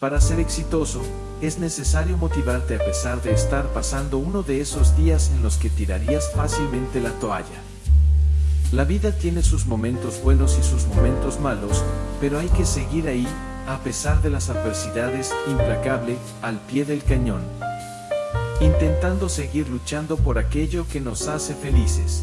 Para ser exitoso, es necesario motivarte a pesar de estar pasando uno de esos días en los que tirarías fácilmente la toalla. La vida tiene sus momentos buenos y sus momentos malos, pero hay que seguir ahí, a pesar de las adversidades, implacable, al pie del cañón. Intentando seguir luchando por aquello que nos hace felices.